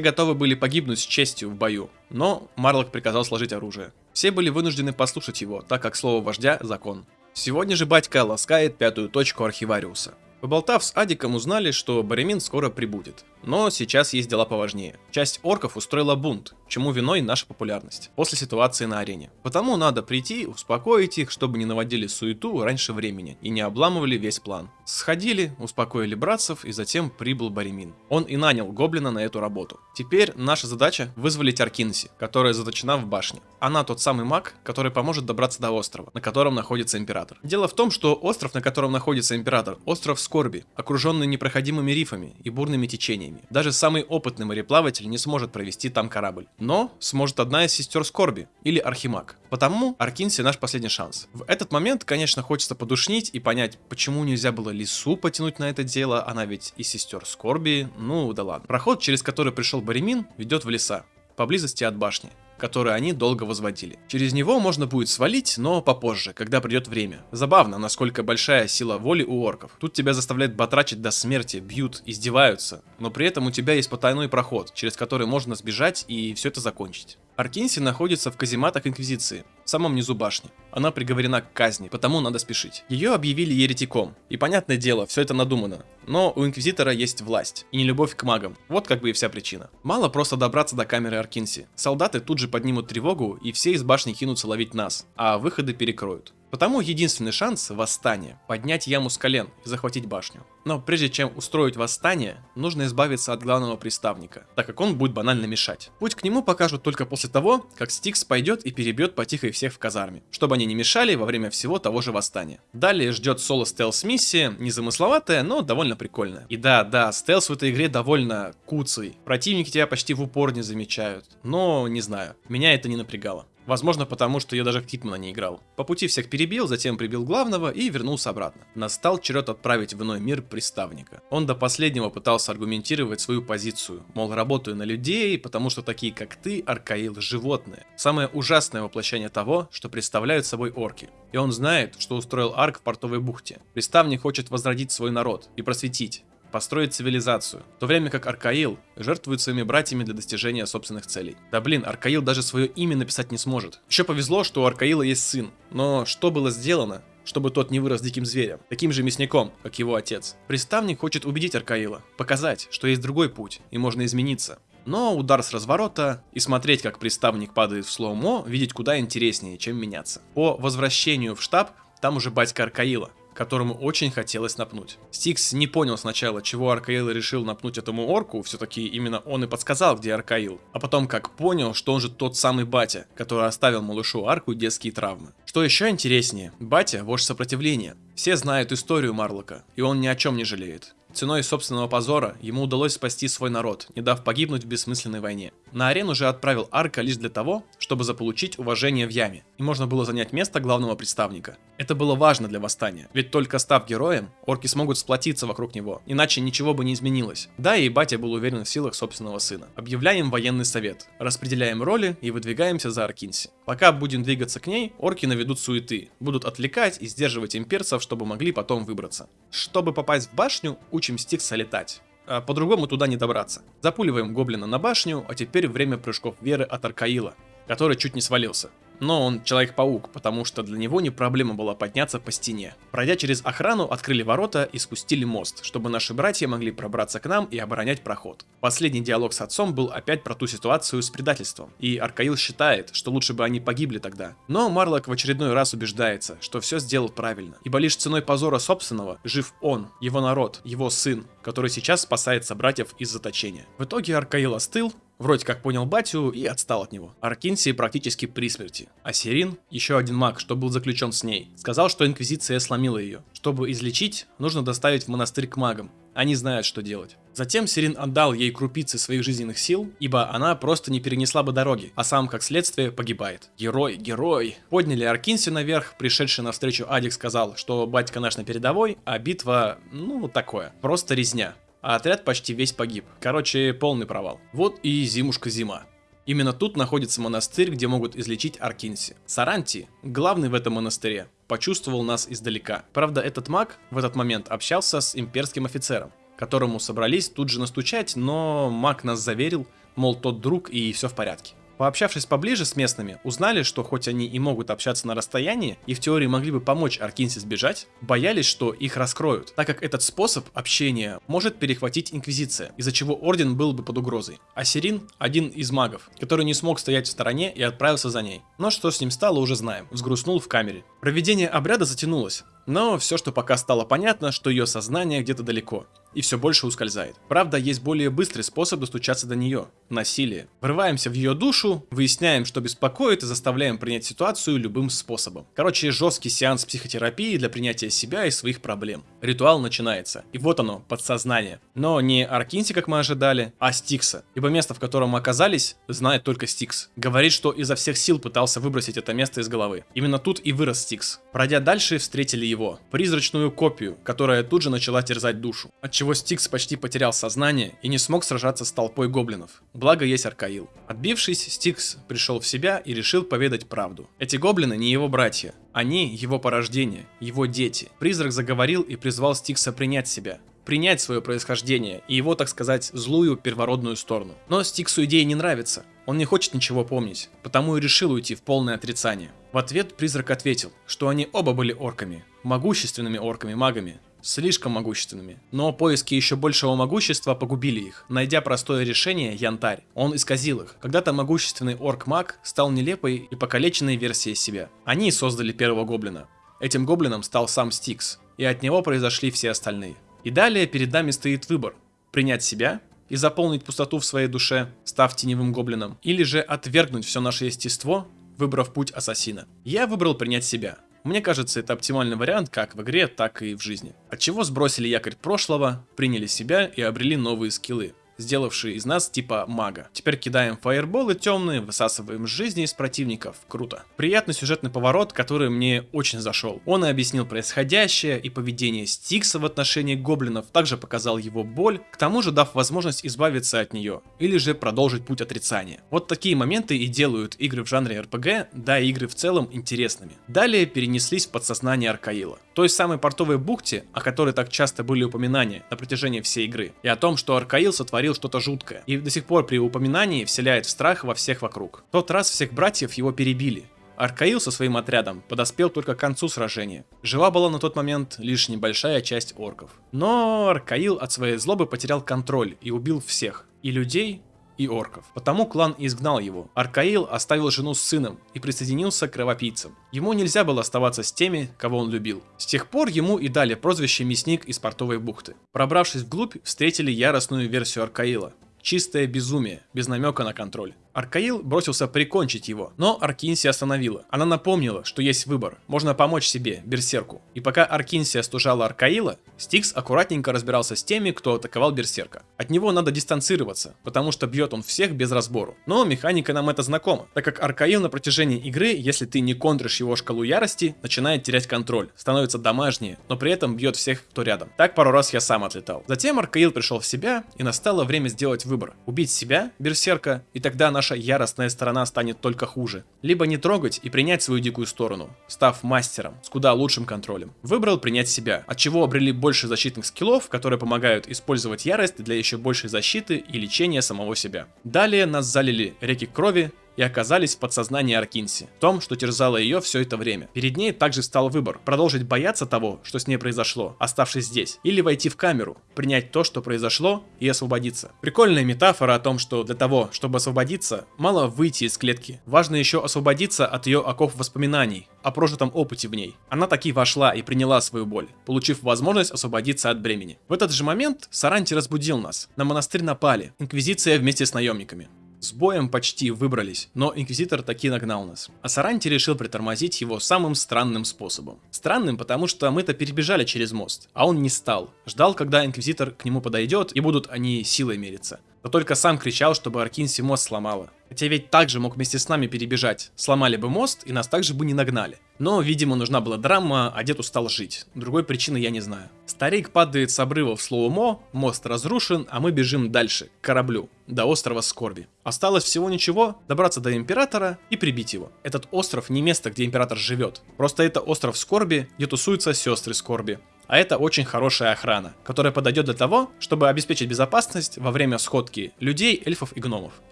A: готовы были погибнуть с честью в бою, но Марлок приказал сложить оружие. Все были вынуждены послушать его, так как слово вождя – закон. Сегодня же батька ласкает пятую точку архивариуса. Поболтав с Адиком, узнали, что Баремин скоро прибудет. Но сейчас есть дела поважнее. Часть орков устроила бунт, чему виной наша популярность, после ситуации на арене. Потому надо прийти, успокоить их, чтобы не наводили суету раньше времени и не обламывали весь план. Сходили, успокоили братцев и затем прибыл Баремин. Он и нанял Гоблина на эту работу. Теперь наша задача вызволить Аркинси, которая заточена в башне. Она тот самый маг, который поможет добраться до острова, на котором находится Император. Дело в том, что остров, на котором находится Император, остров Скорби, окруженный непроходимыми рифами и бурными течениями. Даже самый опытный мореплаватель не сможет провести там корабль. Но сможет одна из сестер Скорби или Архимаг. Потому Аркинси наш последний шанс. В этот момент, конечно, хочется подушнить и понять, почему нельзя было Лису потянуть на это дело, она ведь и сестер Скорби, ну да ладно. Проход, через который пришел Баремин, ведет в леса, поблизости от башни который они долго возводили. Через него можно будет свалить, но попозже, когда придет время. Забавно, насколько большая сила воли у орков. Тут тебя заставляют батрачить до смерти, бьют, издеваются, но при этом у тебя есть потайной проход, через который можно сбежать и все это закончить. Аркинси находится в казематах Инквизиции, в самом низу башни. Она приговорена к казни, потому надо спешить. Ее объявили еретиком. И понятное дело, все это надумано. Но у Инквизитора есть власть и не любовь к магам. Вот как бы и вся причина. Мало просто добраться до камеры Аркинси. Солдаты тут же поднимут тревогу и все из башни кинутся ловить нас, а выходы перекроют. Потому единственный шанс – восстание. Поднять яму с колен и захватить башню. Но прежде чем устроить восстание, нужно избавиться от главного приставника, так как он будет банально мешать. Путь к нему покажут только после того, как Стикс пойдет и перебьет потихо всех в казарме, чтобы они не мешали во время всего того же восстания. Далее ждет соло стелс-миссия, незамысловатая, но довольно прикольная. И да, да, стелс в этой игре довольно куцый. Противники тебя почти в упор не замечают. Но, не знаю, меня это не напрягало. Возможно, потому что я даже в Хитмана не играл. По пути всех перебил, затем прибил главного и вернулся обратно. Настал черед отправить в иной мир приставника. Он до последнего пытался аргументировать свою позицию. Мол, работаю на людей, потому что такие как ты, Аркаил, животные. Самое ужасное воплощение того, что представляют собой орки. И он знает, что устроил Арк в портовой бухте. Приставник хочет возродить свой народ и просветить построить цивилизацию, в то время как Аркаил жертвует своими братьями для достижения собственных целей. Да блин, Аркаил даже свое имя написать не сможет. Еще повезло, что у Аркаила есть сын, но что было сделано, чтобы тот не вырос диким зверем, таким же мясником, как его отец. Приставник хочет убедить Аркаила, показать, что есть другой путь, и можно измениться. Но удар с разворота и смотреть, как приставник падает в слоумо, видеть куда интереснее, чем меняться. По возвращению в штаб, там уже батька Аркаила, которому очень хотелось напнуть. Стикс не понял сначала, чего Аркаил решил напнуть этому орку, все-таки именно он и подсказал, где Аркаил. А потом как понял, что он же тот самый батя, который оставил малышу арку детские травмы. Что еще интереснее, батя – вождь сопротивления. Все знают историю Марлока, и он ни о чем не жалеет. Ценой собственного позора ему удалось спасти свой народ, не дав погибнуть в бессмысленной войне. На арену же отправил Арка лишь для того, чтобы заполучить уважение в яме, и можно было занять место главного представника. Это было важно для восстания, ведь только став героем, орки смогут сплотиться вокруг него, иначе ничего бы не изменилось. Да, и батя был уверен в силах собственного сына. Объявляем военный совет, распределяем роли и выдвигаемся за Аркинси. Пока будем двигаться к ней, орки наведут суеты, будут отвлекать и сдерживать имперцев, чтобы могли потом выбраться. Чтобы попасть в башню, учим Стикса летать. А по-другому туда не добраться. Запуливаем гоблина на башню, а теперь время прыжков веры от Аркаила, который чуть не свалился. Но он Человек-паук, потому что для него не проблема была подняться по стене. Пройдя через охрану, открыли ворота и спустили мост, чтобы наши братья могли пробраться к нам и оборонять проход. Последний диалог с отцом был опять про ту ситуацию с предательством, и Аркаил считает, что лучше бы они погибли тогда. Но Марлок в очередной раз убеждается, что все сделал правильно, ибо лишь ценой позора собственного жив он, его народ, его сын, который сейчас спасает собратьев из заточения. В итоге Аркаил остыл, Вроде как понял батю и отстал от него. Аркинси практически при смерти. А Сирин, еще один маг, что был заключен с ней, сказал, что Инквизиция сломила ее. Чтобы излечить, нужно доставить в монастырь к магам. Они знают, что делать. Затем Сирин отдал ей крупицы своих жизненных сил, ибо она просто не перенесла бы дороги, а сам, как следствие, погибает. Герой, герой. Подняли Аркинси наверх, пришедший навстречу Адик сказал, что батька наш на передовой, а битва, ну, такое, просто резня а отряд почти весь погиб. Короче, полный провал. Вот и зимушка зима. Именно тут находится монастырь, где могут излечить Аркинси. Саранти, главный в этом монастыре, почувствовал нас издалека. Правда, этот маг в этот момент общался с имперским офицером, которому собрались тут же настучать, но маг нас заверил, мол, тот друг и все в порядке. Пообщавшись поближе с местными, узнали, что хоть они и могут общаться на расстоянии, и в теории могли бы помочь Аркинсе сбежать, боялись, что их раскроют, так как этот способ общения может перехватить Инквизиция, из-за чего Орден был бы под угрозой. А Сирин – один из магов, который не смог стоять в стороне и отправился за ней. Но что с ним стало, уже знаем. Взгрустнул в камере. Проведение обряда затянулось, но все, что пока стало понятно, что ее сознание где-то далеко и все больше ускользает. Правда, есть более быстрый способ достучаться до нее – насилие. Врываемся в ее душу, выясняем, что беспокоит и заставляем принять ситуацию любым способом. Короче, жесткий сеанс психотерапии для принятия себя и своих проблем. Ритуал начинается. И вот оно, подсознание. Но не Аркинси, как мы ожидали, а Стикса. Ибо место, в котором мы оказались, знает только Стикс. Говорит, что изо всех сил пытался выбросить это место из головы. Именно тут и вырос Стикс. Пройдя дальше, встретили его. Призрачную копию, которая тут же начала терзать душу. Отчего чего Стикс почти потерял сознание и не смог сражаться с толпой гоблинов. Благо есть Аркаил. Отбившись, Стикс пришел в себя и решил поведать правду. Эти гоблины не его братья, они его порождение, его дети. Призрак заговорил и призвал Стикса принять себя принять свое происхождение и его, так сказать, злую первородную сторону. Но Стиксу идея не нравится. Он не хочет ничего помнить, потому и решил уйти в полное отрицание. В ответ призрак ответил, что они оба были орками, могущественными орками-магами, слишком могущественными. Но поиски еще большего могущества погубили их. Найдя простое решение, Янтарь, он исказил их. Когда-то могущественный орк-маг стал нелепой и покалеченной версией себя. Они создали первого гоблина. Этим гоблином стал сам Стикс, и от него произошли все остальные. И далее перед нами стоит выбор. Принять себя и заполнить пустоту в своей душе, став теневым гоблином, или же отвергнуть все наше естество, выбрав путь ассасина. Я выбрал принять себя, мне кажется, это оптимальный вариант как в игре, так и в жизни. От чего сбросили якорь прошлого, приняли себя и обрели новые скиллы сделавшие из нас типа мага. Теперь кидаем фаерболы темные, высасываем жизни из противников. Круто. Приятный сюжетный поворот, который мне очень зашел. Он и объяснил происходящее и поведение Стикса в отношении гоблинов, также показал его боль, к тому же дав возможность избавиться от нее, или же продолжить путь отрицания. Вот такие моменты и делают игры в жанре RPG, да и игры в целом интересными. Далее перенеслись в подсознание Аркаила. Той самой портовой бухте, о которой так часто были упоминания на протяжении всей игры, и о том, что Аркаил сотворил творил что-то жуткое, и до сих пор при упоминании вселяет страх во всех вокруг. В тот раз всех братьев его перебили, Аркаил со своим отрядом подоспел только к концу сражения. Жива была на тот момент лишь небольшая часть орков. Но Аркаил от своей злобы потерял контроль и убил всех. И людей, и орков. Потому клан изгнал его. Аркаил оставил жену с сыном и присоединился к кровопийцам. Ему нельзя было оставаться с теми, кого он любил. С тех пор ему и дали прозвище Мясник из портовой бухты. Пробравшись вглубь, встретили яростную версию Аркаила. Чистое безумие, без намека на контроль. Аркаил бросился прикончить его, но Аркинсия остановила. Она напомнила, что есть выбор, можно помочь себе, Берсерку. И пока Аркинсия стужала Аркаила, Стикс аккуратненько разбирался с теми, кто атаковал Берсерка. От него надо дистанцироваться, потому что бьет он всех без разбору. Но механика нам это знакома, так как Аркаил на протяжении игры, если ты не контришь его шкалу ярости, начинает терять контроль, становится домашнее, но при этом бьет всех, кто рядом. Так пару раз я сам отлетал. Затем Аркаил пришел в себя, и настало время сделать выбор. Убить себя, Берсерка, и тогда наш наша яростная сторона станет только хуже. Либо не трогать и принять свою дикую сторону, став мастером с куда лучшим контролем. Выбрал принять себя, от чего обрели больше защитных скиллов, которые помогают использовать ярость для еще большей защиты и лечения самого себя. Далее нас залили реки крови, и оказались в подсознании Аркинси, в том, что терзало ее все это время. Перед ней также стал выбор, продолжить бояться того, что с ней произошло, оставшись здесь, или войти в камеру, принять то, что произошло, и освободиться. Прикольная метафора о том, что для того, чтобы освободиться, мало выйти из клетки. Важно еще освободиться от ее оков воспоминаний, о прожитом опыте в ней. Она таки вошла и приняла свою боль, получив возможность освободиться от бремени. В этот же момент Саранти разбудил нас. На монастырь напали. Инквизиция вместе с наемниками. С боем почти выбрались, но Инквизитор таки нагнал нас. А Саранти решил притормозить его самым странным способом. Странным, потому что мы-то перебежали через мост, а он не стал. Ждал, когда Инквизитор к нему подойдет, и будут они силой мериться. Но только сам кричал, чтобы Аркинси мост сломала. Хотя ведь также мог вместе с нами перебежать. Сломали бы мост, и нас также бы не нагнали. Но, видимо, нужна была драма, а дед устал жить. Другой причины я не знаю. Старик падает с обрыва в slow-mo, мост разрушен, а мы бежим дальше, к кораблю, до острова Скорби. Осталось всего ничего, добраться до Императора и прибить его. Этот остров не место, где Император живет. Просто это остров Скорби, где тусуются сестры Скорби. А это очень хорошая охрана, которая подойдет для того, чтобы обеспечить безопасность во время сходки людей, эльфов и гномов.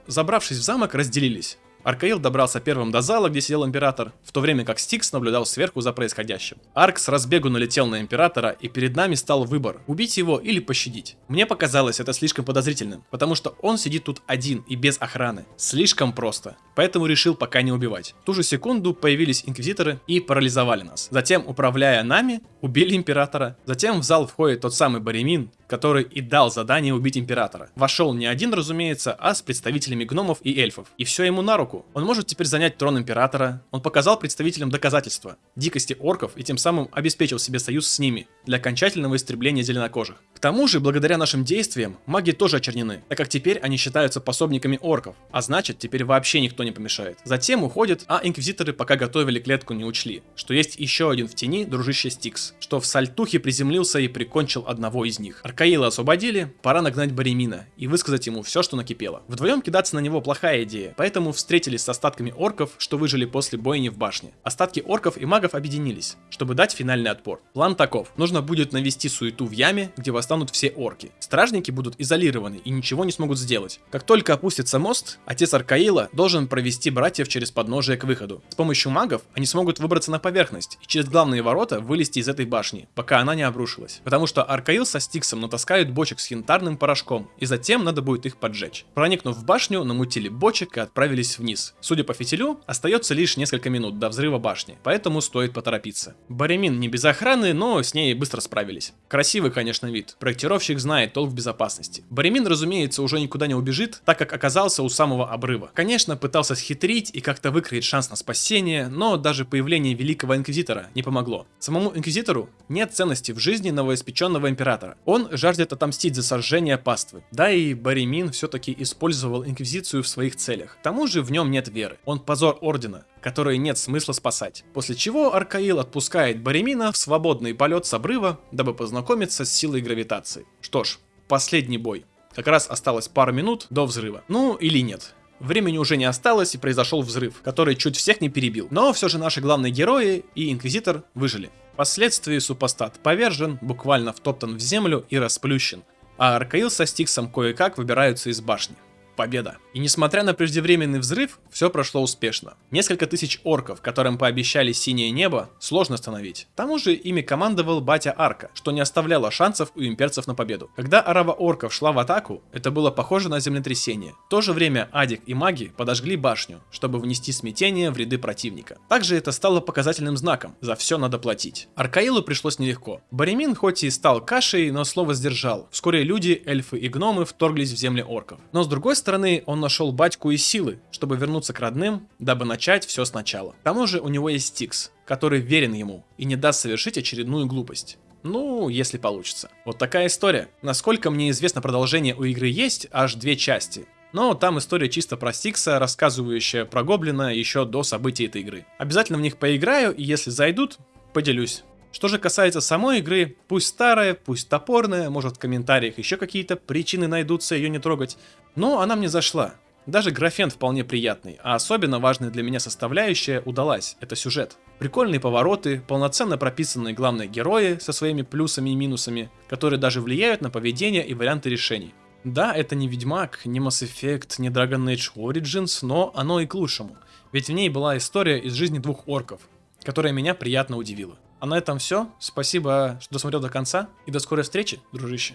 A: Забравшись в замок, разделились. Аркаил добрался первым до зала, где сидел император, в то время как Стикс наблюдал сверху за происходящим. Арк с разбегу налетел на императора, и перед нами стал выбор, убить его или пощадить. Мне показалось это слишком подозрительным, потому что он сидит тут один и без охраны. Слишком просто. Поэтому решил пока не убивать. В ту же секунду появились инквизиторы и парализовали нас. Затем, управляя нами, убили императора. Затем в зал входит тот самый Баремин, который и дал задание убить императора. Вошел не один, разумеется, а с представителями гномов и эльфов. И все ему на руку. Он может теперь занять трон императора. Он показал представителям доказательства дикости орков и тем самым обеспечил себе союз с ними для окончательного истребления зеленокожих. К тому же, благодаря нашим действиям, маги тоже очернены, так как теперь они считаются пособниками орков, а значит, теперь вообще никто не помешает. Затем уходит, а инквизиторы пока готовили клетку не учли, что есть еще один в тени дружище Стикс, что в сальтухе приземлился и прикончил одного из них. Аркаила освободили, пора нагнать Баремина и высказать ему все, что накипело. Вдвоем кидаться на него плохая идея, поэтому встретились с остатками орков, что выжили после бойни в башне. Остатки орков и магов объединились, чтобы дать финальный отпор. План таков. Нужно будет навести суету в яме, где восстанут все орки. Стражники будут изолированы и ничего не смогут сделать. Как только опустится мост, отец Аркаила должен провести братьев через подножие к выходу. С помощью магов они смогут выбраться на поверхность и через главные ворота вылезти из этой башни, пока она не обрушилась. Потому что Аркаил со Стиксом натаскают бочек с янтарным порошком, и затем надо будет их поджечь. Проникнув в башню, намутили бочек и отправились вниз. Судя по фитилю, остается лишь несколько минут до взрыва башни, поэтому стоит поторопиться. Баремин не без охраны, но с ней быстро справились. Красивый, конечно, вид. Проектировщик знает толк в безопасности. Баремин, разумеется, уже никуда не убежит, так как оказался у самого обрыва. Конечно, пытался схитрить и как-то выкроить шанс на спасение, но даже появление Великого Инквизитора не помогло. Самому Инквизитору нет ценности в жизни новоиспеченного императора. Он жаждет отомстить за сожжение паствы. Да и Баремин все-таки использовал Инквизицию в своих целях. К тому же в нем нет веры. Он позор Ордена, который нет смысла спасать. После чего Аркаил отпускает Баремина в свободный полет с обрыва, дабы познакомиться с силой гравитации. Что ж, последний бой. Как раз осталось пару минут до взрыва. Ну или нет. Времени уже не осталось и произошел взрыв, который чуть всех не перебил. Но все же наши главные герои и Инквизитор выжили. Впоследствии супостат повержен, буквально втоптан в землю и расплющен, а Аркаил со Стиксом кое-как выбираются из башни победа. И несмотря на преждевременный взрыв, все прошло успешно. Несколько тысяч орков, которым пообещали синее небо, сложно остановить. К тому же ими командовал батя Арка, что не оставляло шансов у имперцев на победу. Когда арава орков шла в атаку, это было похоже на землетрясение. В то же время Адик и маги подожгли башню, чтобы внести смятение в ряды противника. Также это стало показательным знаком, за все надо платить. Аркаилу пришлось нелегко. Баремин хоть и стал кашей, но слово сдержал. Вскоре люди, эльфы и гномы вторглись в земли орков. Но с другой стороны, он нашел батьку и силы, чтобы вернуться к родным, дабы начать все сначала. К тому же у него есть Стикс, который верен ему и не даст совершить очередную глупость. Ну, если получится. Вот такая история. Насколько мне известно, продолжение у игры есть, аж две части. Но там история чисто про Стикса, рассказывающая про Гоблина еще до событий этой игры. Обязательно в них поиграю, и если зайдут, поделюсь. Что же касается самой игры, пусть старая, пусть топорная, может в комментариях еще какие-то причины найдутся ее не трогать, но она мне зашла. Даже графен вполне приятный, а особенно важная для меня составляющая удалась – это сюжет. Прикольные повороты, полноценно прописанные главные герои со своими плюсами и минусами, которые даже влияют на поведение и варианты решений. Да, это не Ведьмак, не Mass Effect, не Dragon Age Origins, но оно и к лучшему. Ведь в ней была история из жизни двух орков, которая меня приятно удивила. А на этом все. Спасибо, что досмотрел до конца. И до скорой встречи, дружище.